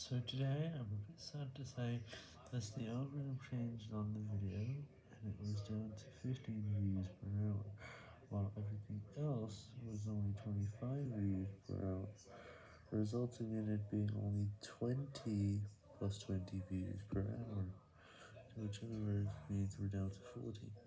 So today I'm a bit sad to say that the algorithm changed on the video and it was down to 15 views per hour, while everything else was only 25 views per hour, resulting in it being only 20 plus 20 views per hour, which in other words means we're down to 40.